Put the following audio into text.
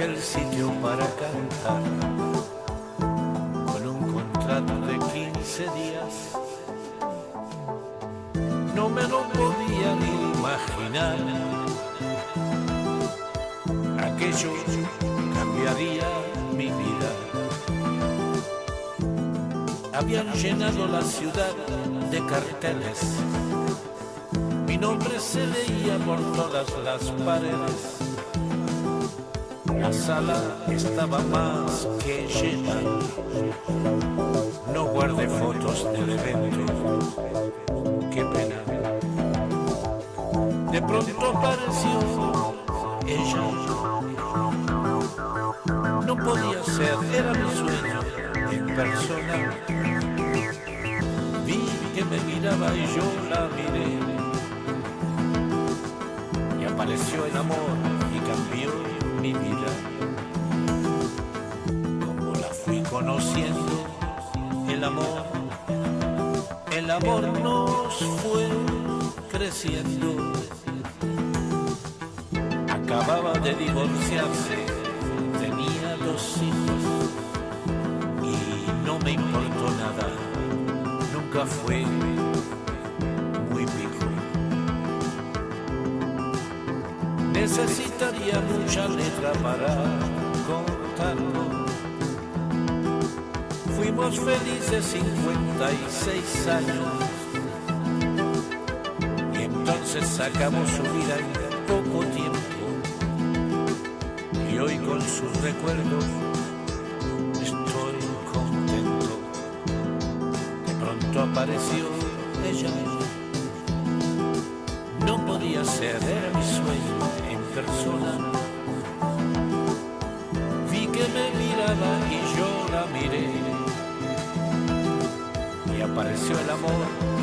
aquel sitio para cantar con un contrato de 15 días. No me lo podía ni imaginar. Aquello cambiaría mi vida. Habían llenado la ciudad de carteles. Mi nombre se leía por todas las paredes la sala estaba más que llena. No guardé fotos del evento. Qué pena. De pronto apareció ella. No podía ser, era mi sueño en persona. Vi que me miraba y yo la miré. Y apareció el amor mi vida. Como la fui conociendo, el amor, el amor nos fue creciendo. Acababa de divorciarse, tenía dos hijos y no me importó nada, nunca fue necesitaría mucha letra para contarlo. Fuimos felices 56 años y entonces sacamos su vida en poco tiempo. Y hoy con sus recuerdos estoy contento. De pronto apareció ella. No podía ser, era mi sueño Vi que me miraba y yo la miré. Y apareció el amor